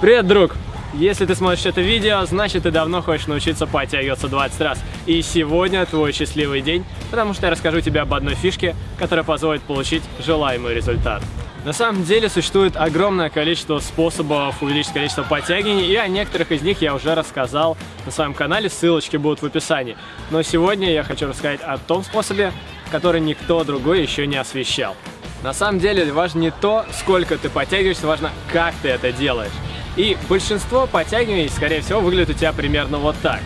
Привет, друг! Если ты смотришь это видео, значит ты давно хочешь научиться подтягиваться 20 раз. И сегодня твой счастливый день, потому что я расскажу тебе об одной фишке, которая позволит получить желаемый результат. На самом деле существует огромное количество способов увеличить количество подтягиваний, и о некоторых из них я уже рассказал на своем канале, ссылочки будут в описании. Но сегодня я хочу рассказать о том способе, который никто другой еще не освещал. На самом деле важно не то, сколько ты подтягиваешься, важно, как ты это делаешь. И большинство подтягиваний, скорее всего, выглядит у тебя примерно вот так.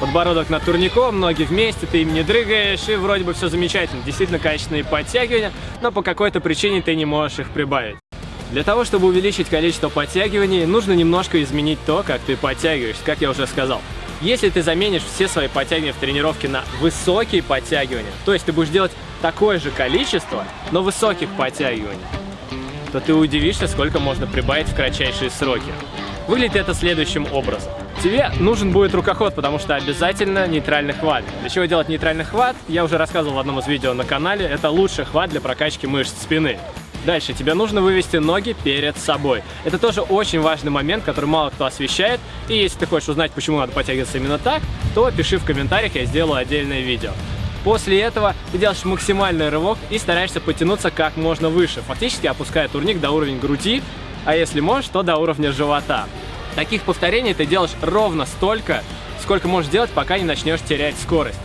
Подбородок над турником, ноги вместе, ты им не дрыгаешь, и вроде бы все замечательно. Действительно качественные подтягивания, но по какой-то причине ты не можешь их прибавить. Для того, чтобы увеличить количество подтягиваний, нужно немножко изменить то, как ты подтягиваешься, как я уже сказал. Если ты заменишь все свои подтягивания в тренировке на высокие подтягивания, то есть ты будешь делать такое же количество, но высоких подтягиваний, то ты удивишься, сколько можно прибавить в кратчайшие сроки. Выглядит это следующим образом. Тебе нужен будет рукоход, потому что обязательно нейтральный хват. Для чего делать нейтральный хват, я уже рассказывал в одном из видео на канале. Это лучший хват для прокачки мышц спины. Дальше тебе нужно вывести ноги перед собой. Это тоже очень важный момент, который мало кто освещает. И если ты хочешь узнать, почему надо подтягиваться именно так, то пиши в комментариях, я сделаю отдельное видео. После этого ты делаешь максимальный рывок и стараешься потянуться как можно выше, фактически опуская турник до уровня груди, а если можешь, то до уровня живота. Таких повторений ты делаешь ровно столько, сколько можешь делать, пока не начнешь терять скорость.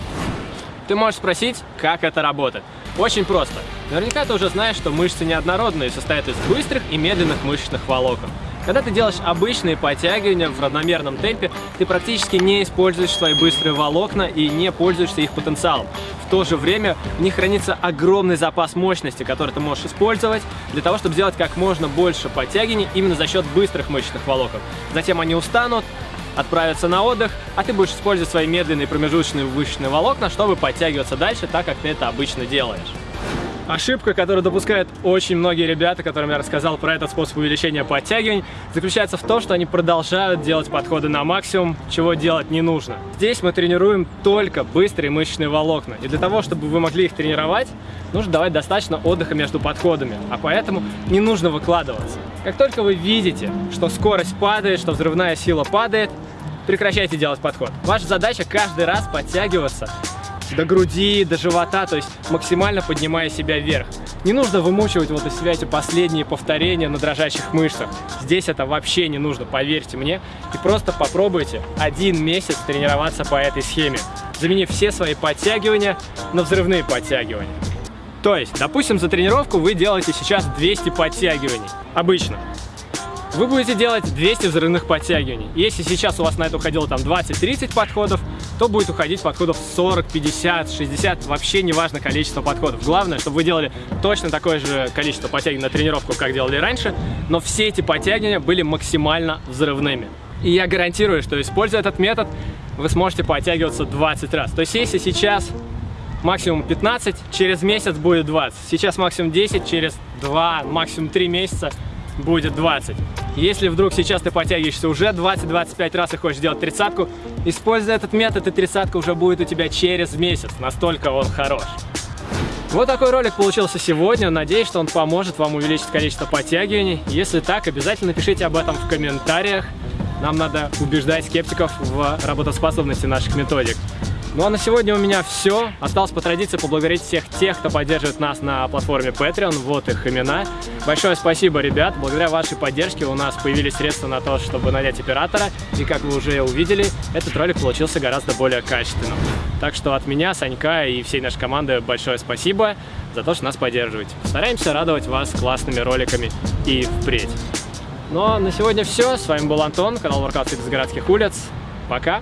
Ты можешь спросить, как это работает. Очень просто. Наверняка ты уже знаешь, что мышцы неоднородные, состоят из быстрых и медленных мышечных волокон. Когда ты делаешь обычные подтягивания в равномерном темпе, ты практически не используешь свои быстрые волокна и не пользуешься их потенциалом. В то же время в них хранится огромный запас мощности, который ты можешь использовать для того, чтобы сделать как можно больше подтягиваний именно за счет быстрых мышечных волокон. Затем они устанут, отправятся на отдых, а ты будешь использовать свои медленные промежуточные мышечные волокна, чтобы подтягиваться дальше так, как ты это обычно делаешь. Ошибка, которую допускают очень многие ребята, которым я рассказал про этот способ увеличения подтягиваний, заключается в том, что они продолжают делать подходы на максимум, чего делать не нужно. Здесь мы тренируем только быстрые мышечные волокна. И для того, чтобы вы могли их тренировать, нужно давать достаточно отдыха между подходами. А поэтому не нужно выкладываться. Как только вы видите, что скорость падает, что взрывная сила падает, прекращайте делать подход. Ваша задача каждый раз подтягиваться до груди, до живота, то есть максимально поднимая себя вверх. Не нужно вымучивать вот из себя эти последние повторения на дрожащих мышцах. Здесь это вообще не нужно, поверьте мне. И просто попробуйте один месяц тренироваться по этой схеме, заменив все свои подтягивания на взрывные подтягивания. То есть, допустим, за тренировку вы делаете сейчас 200 подтягиваний. Обычно вы будете делать 200 взрывных подтягиваний. Если сейчас у вас на это уходило там 20-30 подходов, то будет уходить подходов 40, 50, 60, вообще не важно количество подходов. Главное, чтобы вы делали точно такое же количество подтягиваний на тренировку, как делали раньше, но все эти подтягивания были максимально взрывными. И я гарантирую, что используя этот метод, вы сможете подтягиваться 20 раз. То есть если сейчас максимум 15, через месяц будет 20. Сейчас максимум 10, через 2, максимум 3 месяца будет 20. Если вдруг сейчас ты подтягиваешься уже 20-25 раз и хочешь сделать тридцатку, используя этот метод, и тридцатка уже будет у тебя через месяц. Настолько он хорош. Вот такой ролик получился сегодня. Надеюсь, что он поможет вам увеличить количество подтягиваний. Если так, обязательно напишите об этом в комментариях. Нам надо убеждать скептиков в работоспособности наших методик. Ну а на сегодня у меня все. Осталось по традиции поблагодарить всех тех, кто поддерживает нас на платформе Patreon. Вот их имена. Большое спасибо, ребят. Благодаря вашей поддержке у нас появились средства на то, чтобы нанять оператора. И как вы уже увидели, этот ролик получился гораздо более качественным. Так что от меня, Санька и всей нашей команды большое спасибо за то, что нас поддерживаете. Стараемся радовать вас классными роликами и впредь. Ну а на сегодня все. С вами был Антон, канал Воркаут из городских улиц. Пока!